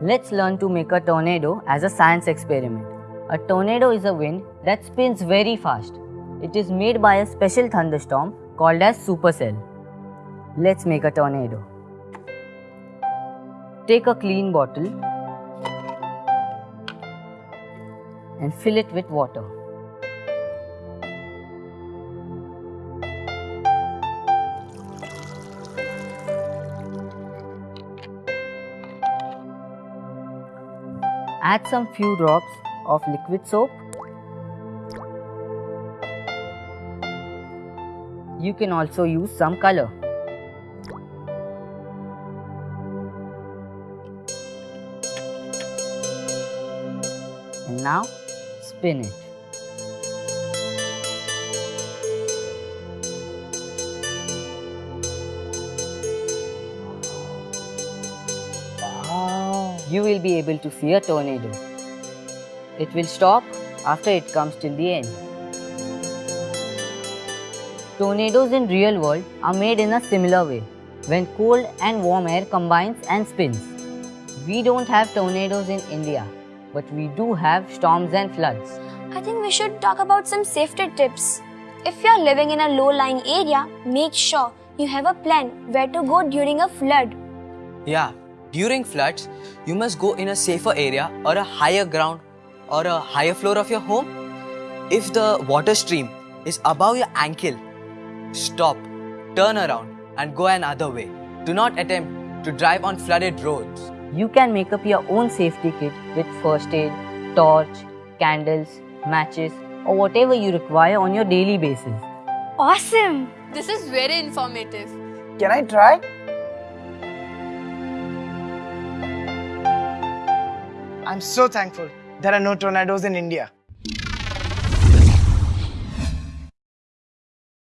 Let's learn to make a tornado as a science experiment. A tornado is a wind that spins very fast. It is made by a special thunderstorm called as supercell. Let's make a tornado. Take a clean bottle and fill it with water. Add some few drops of liquid soap. You can also use some color. And now spin it. You will be able to see a tornado. It will stop after it comes till the end. Tornadoes in real world are made in a similar way when cold and warm air combines and spins. We don't have tornadoes in India, but we do have storms and floods. I think we should talk about some safety tips. If you are living in a low-lying area, make sure you have a plan where to go during a flood. Yeah, during floods, you must go in a safer area or a higher ground or a higher floor of your home. If the water stream is above your ankle, stop, turn around and go another way. Do not attempt to drive on flooded roads. You can make up your own safety kit with first aid, torch, candles, matches or whatever you require on your daily basis. Awesome! This is very informative. Can I try? I'm so thankful there are no tornadoes in India.